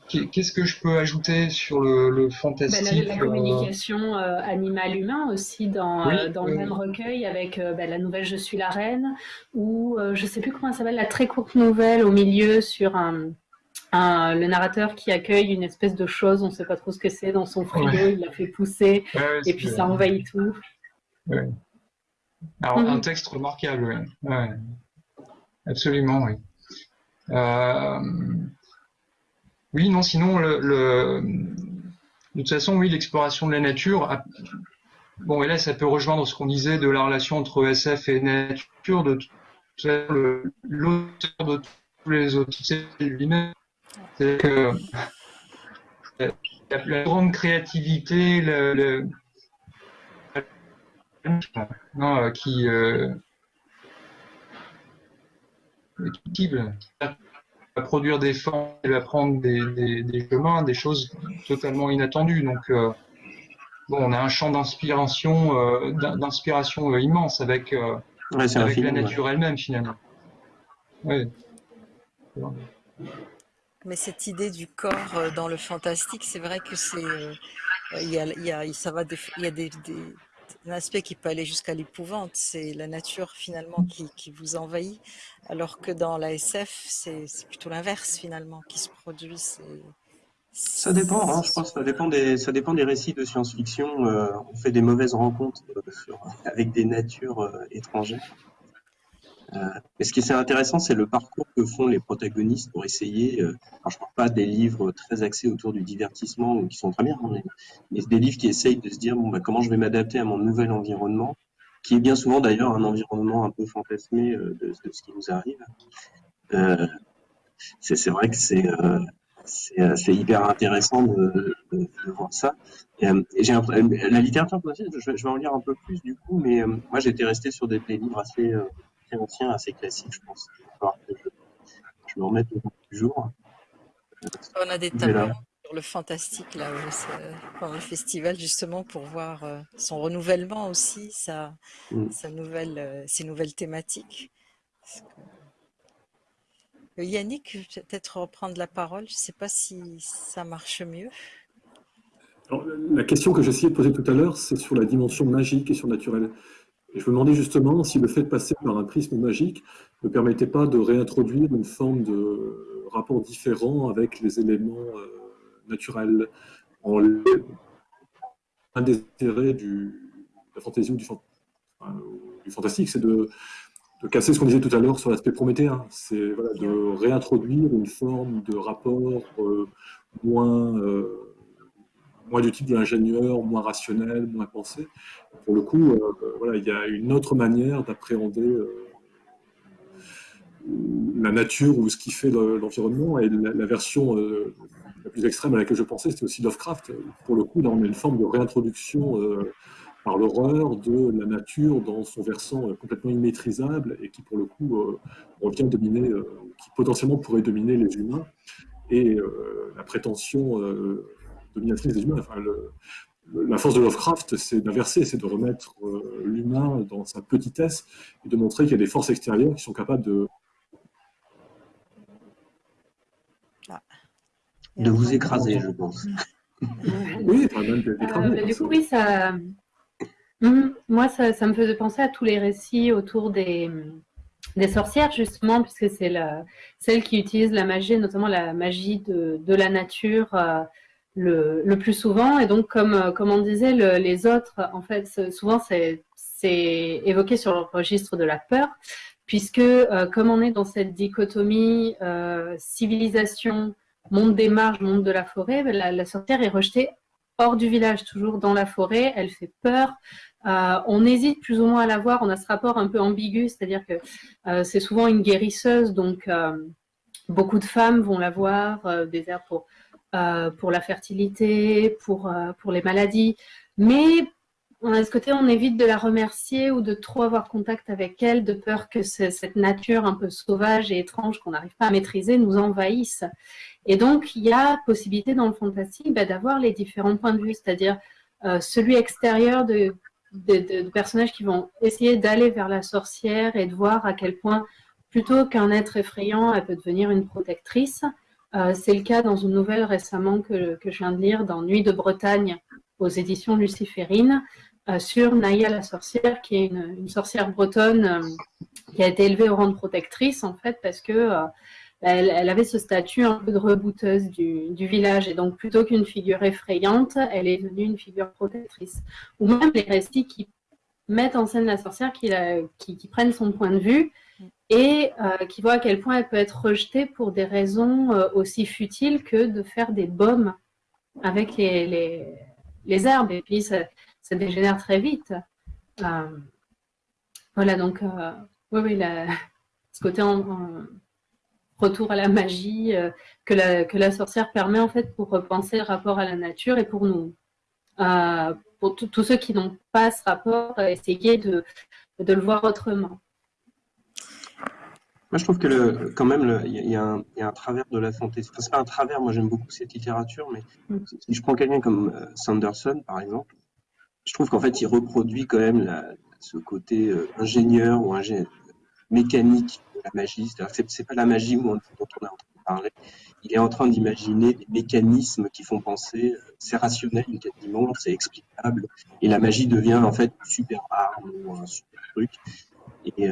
S2: Qu'est-ce que je peux ajouter sur le, le fantastique
S4: bah, la, la, communication euh, animal-humain aussi dans, euh, dans le même recueil avec euh, bah, la nouvelle Je suis la reine ou je sais plus comment ça s'appelle la très courte nouvelle au milieu sur un le narrateur qui accueille une espèce de chose, on ne sait pas trop ce que c'est, dans son frigo, il l'a fait pousser, et puis ça envahit tout.
S2: Alors, un mhm. texte remarquable, oui. Absolument, oui. Euh, oui, non, sinon, le, de toute façon, oui, l'exploration de la nature. Bon, et là, ça peut rejoindre ce qu'on disait de la relation entre SF et nature, de l'auteur de tous les autres, c'est lui-même c'est que la, grande créativité, le, non, euh, qui euh, qui va produire des formes, il va prendre des, des, chemins, des choses totalement inattendues. Donc, euh, bon, on a un champ d'inspiration, euh, d'inspiration immense avec, avec la nature elle-même finalement. Ouais.
S1: Mais cette idée du corps euh, dans le fantastique, c'est vrai que c'est, euh, il y a, ça va, il y a des, des, un aspect qui peut aller jusqu'à l'épouvante. C'est la nature finalement qui, vous envahit, alors que dans la SF, c'est plutôt l'inverse finalement qui se produit.
S5: Ça dépend, hein, je pense. Ça dépend des, ça dépend des récits de science-fiction. Euh, on fait des mauvaises rencontres avec des natures étrangères. Euh, mais ce qui est intéressant, c'est le parcours que font les protagonistes pour essayer. Euh, alors je parle pas des livres très axés autour du divertissement ou qui sont très bien, hein, mais, des livres qui essayent de se dire bah comment je vais m'adapter à mon nouvel environnement, qui est bien souvent d'ailleurs un environnement un peu fantasmé euh, de, ce qui nous arrive. Euh, c'est vrai que c'est euh, euh, hyper intéressant de, voir ça. Euh, la littérature je, vais en lire un peu plus du coup, mais moi j'étais resté sur des livres assez ancien, assez classique, je pense. Que je, je me remette au bout du jour.
S1: On a des tableaux sur le fantastique là pendant le festival justement pour voir euh, son renouvellement aussi, sa, mm. sa nouvelle, euh, ses nouvelles thématiques. Que... Yannick, peut-être reprendre la parole. Je ne sais pas si ça marche mieux.
S3: Alors, la question que j'essayais de poser tout à l'heure, c'est sur la dimension magique et surnaturelle. Et je me demandais justement si le fait de passer par un prisme magique ne permettait pas de réintroduire une forme de rapport différent avec les éléments euh, naturels. En un des intérêts du, de la fantaisie ou du, du fantastique, c'est de, de, casser ce qu'on disait tout à l'heure sur l'aspect prométhéen. C'est voilà, de réintroduire une forme de rapport euh, moins... Euh, moins du type de l'ingénieur, moins rationnel, moins pensé. Pour le coup, euh, voilà, il y a une autre manière d'appréhender euh, la nature ou ce qui fait l'environnement. Et la, version euh, la plus extrême à laquelle je pensais, c'était aussi Lovecraft. Pour le coup, là, on a une forme de réintroduction par l'horreur de la nature dans son versant complètement immaîtrisable et qui, pour le coup, revient dominer, qui potentiellement pourrait dominer les humains. Et la prétention dominatrice des humains. Enfin, le, la force de Lovecraft, c'est d'inverser, c'est de remettre euh, l'humain dans sa petitesse et de montrer qu'il y a des forces extérieures qui sont capables de...
S5: De vous écraser, je pense. (laughs)
S3: oui, même
S4: euh, du coup, oui, ça... Hum, moi, ça, ça, me faisait penser à tous les récits autour des, des sorcières, justement, puisque c'est celle qui utilise la magie, notamment la magie de, de la nature, euh, le, plus souvent. Et donc, comme, euh, comme on disait, le, les autres, en fait, souvent, c'est évoqué sur le registre de la peur, puisque euh, comme on est dans cette dichotomie euh, civilisation, monde des marges, monde de la forêt, ben, la, sorcière est rejetée hors du village, toujours dans la forêt, elle fait peur. On hésite plus ou moins à la voir, on a ce rapport un peu ambigu, c'est-à-dire que c'est souvent une guérisseuse, donc beaucoup de femmes vont la voir, des airs pour euh, pour la fertilité, pour, euh, pour les maladies. Mais a ce côté, on évite de la remercier ou de trop avoir contact avec elle, de peur que cette nature un peu sauvage et étrange qu'on n'arrive pas à maîtriser nous envahisse. Et donc, il y a possibilité dans le fantastique bah, d'avoir les différents points de vue, c'est-à-dire euh, celui extérieur de, de, personnages qui vont essayer d'aller vers la sorcière et de voir à quel point, plutôt qu'un être effrayant, elle peut devenir une protectrice. Euh, c'est le cas dans une nouvelle récemment que, que, je viens de lire dans Nuit de Bretagne aux éditions luciférines euh, sur Naya la sorcière, qui est une, sorcière bretonne euh, qui a été élevée au rang de protectrice en fait parce que elle, avait ce statut un peu de rebouteuse du, village et donc plutôt qu'une figure effrayante, elle est devenue une figure protectrice. Ou même les récits qui mettent en scène la sorcière, qui, la, qui prennent son point de vue et euh, qui voit à quel point elle peut être rejetée pour des raisons euh, aussi futiles que de faire des baumes avec les, les, herbes. Et puis, ça, ça, dégénère très vite. Euh, voilà, donc, oui, oui, ce côté retour à la magie que, la, que la sorcière permet, en fait, pour repenser le rapport à la nature et pour nous, pour tous ceux qui n'ont pas ce rapport, essayer de, de le voir autrement.
S5: Moi, je trouve que le, quand même, il y, y, a un travers de la fantaisie. Enfin, c'est pas un travers. Moi, j'aime beaucoup cette littérature, mais mm. si je prends quelqu'un comme euh, Sanderson, par exemple, je trouve qu'en fait, il reproduit quand même la, ce côté euh, ingénieur ou ingé mécanique de la magie. C'est, c'est pas la magie dont on est en train de parler. Il est en train d'imaginer des mécanismes qui font penser. Euh, c'est rationnel, quasiment, c'est explicable, et la magie devient en fait une super arme ou un super truc. Et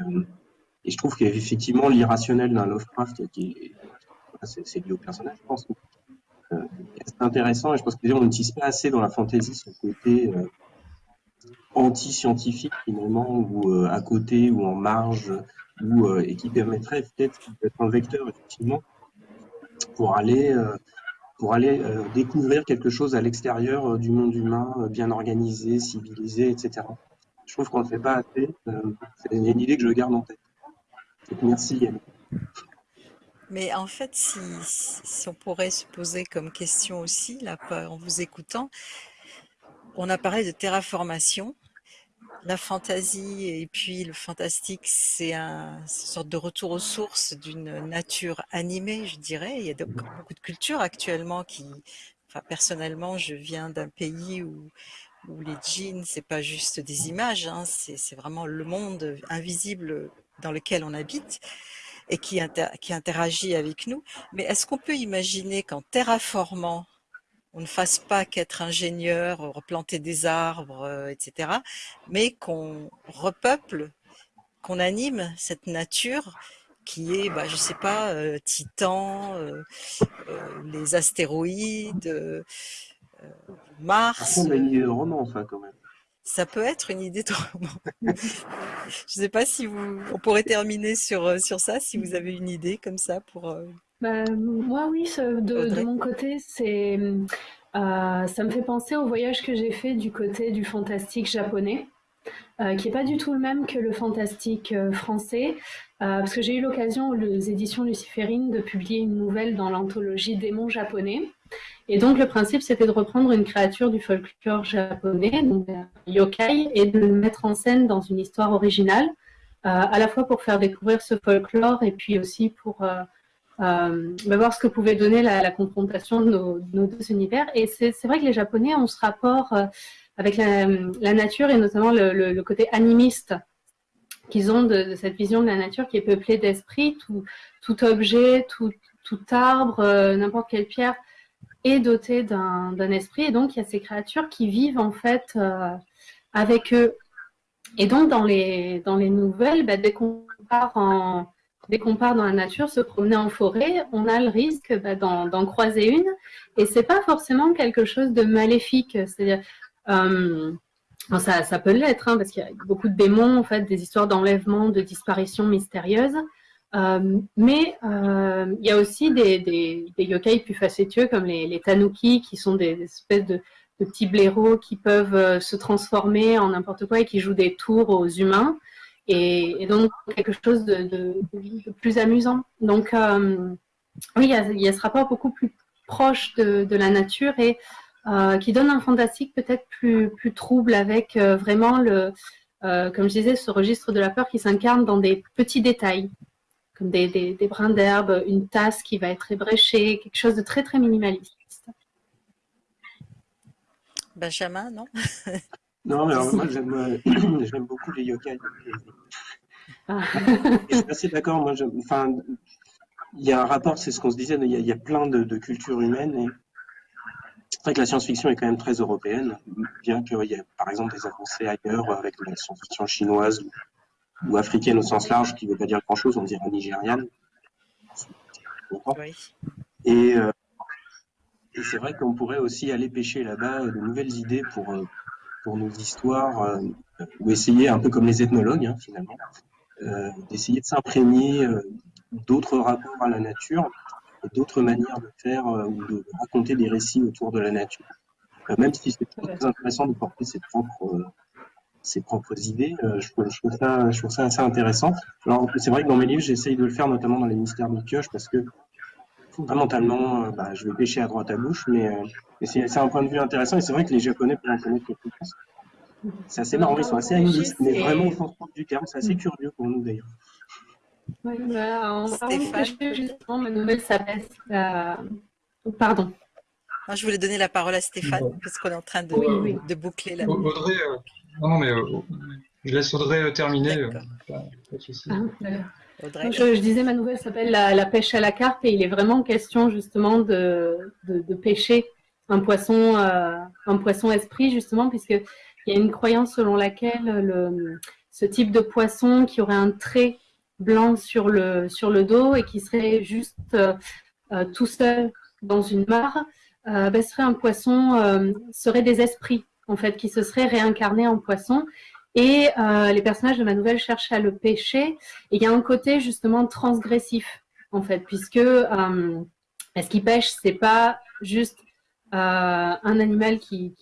S5: et je trouve qu'effectivement, l'irrationnel d'un Lovecraft, c'est lié au personnage, je pense, euh, c'est intéressant. Et je pense que on n'utilise pas assez dans la fantasy ce côté, euh, anti-scientifique finalement, ou à côté, ou en marge, ou et qui permettrait peut-être d'être un vecteur effectivement pour aller pour aller découvrir quelque chose à l'extérieur du monde humain, bien organisé, civilisé, etc. Je trouve qu'on ne fait pas assez. c'est une idée que je garde en tête. Merci.
S1: Mais en fait, si, si, on pourrait se poser comme question aussi, là, en vous écoutant, on a parlé de terraformation. La fantaisie et puis le fantastique, c'est un, une sorte de retour aux sources d'une nature animée, je dirais. Il y a beaucoup de cultures actuellement qui, enfin, personnellement, je viens d'un pays où, où les jeans, c'est pas juste des images, hein, c'est vraiment le monde invisible dans lequel on habite et qui, interagit avec nous. Mais est-ce qu'on peut imaginer qu'en terraformant, on ne fasse pas qu'être ingénieur, replanter des arbres, euh, etc., mais qu'on repeuple, qu'on anime cette nature qui est, bah, je sais pas, euh, Titan, euh, les astéroïdes, Mars.
S5: On a une idée roman, ça, quand même
S1: ça peut être une idée de roman. (laughs) je ne sais pas si vous, on pourrait terminer sur, euh, sur ça, si vous avez une idée comme ça pour. Euh,
S4: bah, moi, oui, de, mon côté, c'est, euh, ça me fait penser au voyage que j'ai fait du côté du fantastique japonais. qui n'est pas du tout le même que le fantastique français, parce que j'ai eu l'occasion aux éditions Luciférine de publier une nouvelle dans l'anthologie Démons japonais. Et donc le principe, c'était de reprendre une créature du folklore japonais, donc yokai, et de le mettre en scène dans une histoire originale, euh, à la fois pour faire découvrir ce folklore et puis aussi pour euh, euh, bah, voir ce que pouvait donner la, confrontation de nos, deux univers. Et c'est vrai que les Japonais ont ce rapport avec la, nature et notamment le, côté animiste qu'ils ont de, cette vision de la nature qui est peuplée d'esprit, tout, objet, tout arbre, n'importe quelle pierre est doté d'un esprit. Et donc, il y a ces créatures qui vivent en fait euh, avec eux. Et donc, dans les, dans les nouvelles, bah, dès qu'on part qu'on part dans la nature, se promener en forêt, on a le risque bah, d'en croiser une. Et c'est pas forcément quelque chose de maléfique. C'est-à-dire, euh, ça, ça, peut l'être, hein, parce qu'il y a beaucoup de démons, en fait, des histoires d'enlèvement, de disparition mystérieuse. Euh, mais euh, il y a aussi des, des, yokai plus facétieux comme les, les, tanuki qui sont des, espèces de, petits blaireaux qui peuvent euh, se transformer en n'importe quoi et qui jouent des tours aux humains et, donc quelque chose de, plus amusant. Donc oui, il y, a, ce rapport beaucoup plus proche de, la nature et qui donne un fantastique peut-être plus, plus trouble avec vraiment le, comme je disais, ce registre de la peur qui s'incarne dans des petits détails des, brins d'herbe, une tasse qui va être ébréchée, quelque chose de très très minimaliste.
S1: Benjamin, non? (laughs)
S5: Non, mais moi euh, (clears throat) j'aime beaucoup les yokai. Ah. je suis assez d'accord. Moi, enfin, il y a un rapport, c'est ce qu'on se disait, il y, a, plein de, cultures humaines et c'est vrai que la science-fiction est quand même très européenne, bien qu'il y ait par exemple des avancées ailleurs avec la science-fiction chinoise ou africaine au sens large, qui ne veut pas dire grand-chose, on dirait nigériane. Euh, et, c'est vrai qu'on pourrait aussi aller pêcher là-bas de nouvelles idées pour, euh, pour nos histoires, euh, ou essayer, un peu comme les ethnologues hein, finalement, d'essayer de s'imprégner d'autres rapports à la nature et d'autres manières de faire ou de raconter des récits autour de la nature. même si c'est très intéressant de porter ses propres ses propres idées. Euh, je, trouve ça, je trouve ça assez intéressant. Alors, c'est vrai que dans mes livres, j'essaye de le faire notamment dans les mystères de pioche parce que fondamentalement, euh, bah, je vais pêcher à droite à gauche, mais, euh, c'est un point de vue intéressant et c'est vrai que les Japonais pourraient en connaître quelque chose. C'est assez marrant, ils sont assez animistes, mais vraiment au sens propre du terme. C'est assez curieux pour nous d'ailleurs.
S4: Oui, on Stéphane. justement, ma nouvelle s'appelle. Pardon.
S1: je voulais donner la parole à Stéphane parce qu'on est en train de, de boucler la.
S2: Audrey, non, non, mais euh, je laisse Audrey euh, terminer. Euh,
S4: ah, je, disais, ma nouvelle s'appelle la, pêche à la carpe et il est vraiment question justement de, de, pêcher un poisson, un poisson esprit justement, puisqu'il y a une croyance selon laquelle le, ce type de poisson qui aurait un trait blanc sur le, sur le dos et qui serait juste tout seul dans une mare, ben, serait un poisson, serait des esprits en fait, qui se serait réincarné en poisson. Et euh, les personnages de ma nouvelle cherchent à le pêcher. Et il y a un côté justement transgressif, en fait, puisque euh, ce qu'ils pêchent, c'est pas juste euh, un animal qui,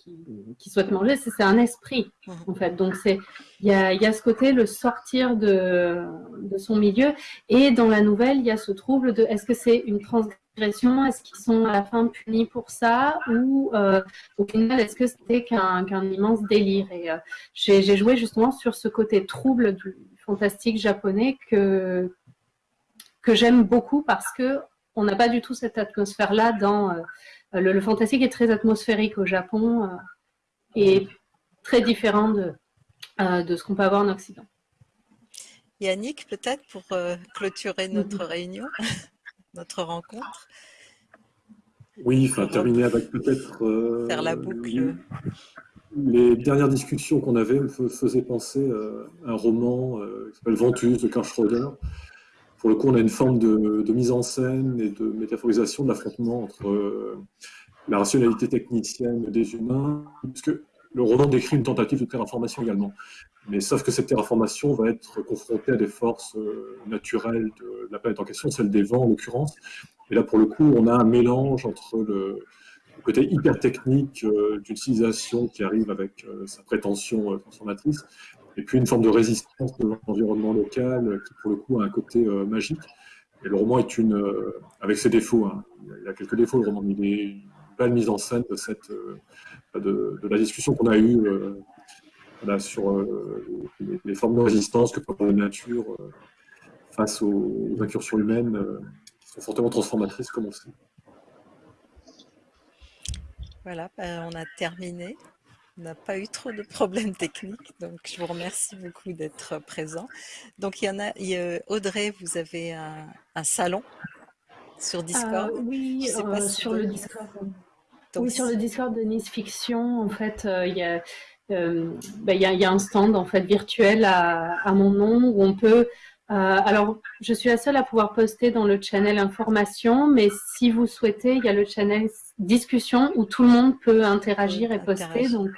S4: qui, souhaite manger, c'est un esprit, en fait. Donc, il y a, y a, ce côté, le sortir de, de son milieu. Et dans la nouvelle, il y a ce trouble de est-ce que c'est une transgression est-ce qu'ils sont à la fin punis pour ça ou euh, au final, est-ce que c'était qu'un immense délire Et euh, j'ai joué justement sur ce côté trouble du fantastique japonais que, que j'aime beaucoup parce que on n'a pas du tout cette atmosphère-là dans... Euh, le, fantastique est très atmosphérique au Japon et très différent de, de ce qu'on peut avoir en Occident.
S1: Yannick, peut-être pour clôturer notre réunion? Notre rencontre.
S3: Oui, enfin terminer avec peut-être...
S1: Euh, Faire la boucle.
S3: Les dernières discussions qu'on avait me faisaient penser à un roman euh, qui s'appelle Ventus de Karl Schroeder. Pour le coup, on a une forme de, mise en scène et de métaphorisation de l'affrontement entre euh, la rationalité technicienne des humains, puisque le roman décrit une tentative de terraformation également. Mais sauf que cette terraformation va être confrontée à des forces euh, naturelles de la planète en question, celle des vents en l'occurrence. Et là, pour le coup, on a un mélange entre le, côté hyper technique euh, d'une civilisation qui arrive avec euh, sa prétention transformatrice, et puis une forme de résistance de l'environnement local qui, pour le coup, a un côté magique. Et le roman est une, avec ses défauts, hein. il a quelques défauts le roman, mais il est une belle mise en scène de, cette, de la discussion qu'on a eue sur euh, les, formes de résistance que peut avoir la nature euh, face aux, incursions humaines euh, qui sont fortement transformatrices, comme on sait.
S1: Voilà, ben, on a terminé. On n'a pas eu trop de problèmes techniques, donc je vous remercie beaucoup d'être présent. Donc il y en a, Audrey, vous avez un, salon sur Discord.
S4: oui, sur le Discord. oui, sur le Discord de Nice Fiction, en fait, il y a euh, ben, il y, a, un stand en fait virtuel à, mon nom où on peut. Euh, alors, je suis la seule à pouvoir poster dans le channel information, mais si vous souhaitez, il y a le channel discussion où tout le monde peut interagir et poster. Donc,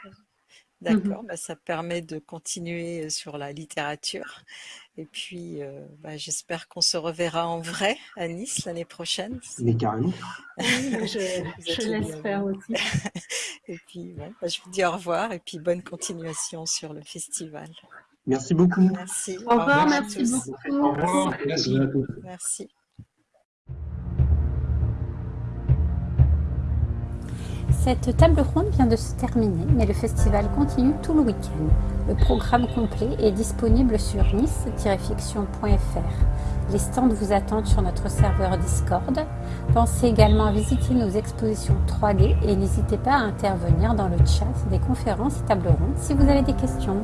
S1: D'accord, mhm. bah, ça permet de continuer sur la littérature. Et puis, euh, bah, j'espère qu'on se reverra en vrai à Nice l'année prochaine.
S5: Mais carrément. (laughs)
S4: je, l'espère aussi. (laughs)
S1: et puis, bah, je vous dis au revoir et puis bonne continuation sur le festival.
S5: Merci beaucoup.
S1: Merci.
S4: Au revoir, merci beaucoup.
S2: Au revoir.
S1: Merci. merci.
S6: Cette table ronde vient de se terminer, mais le festival continue tout le week-end. Le programme complet est disponible sur nice-fiction.fr. Les stands vous attendent sur notre serveur Discord. Pensez également à visiter nos expositions 3D et n'hésitez pas à intervenir dans le chat des conférences et tables rondes si vous avez des questions.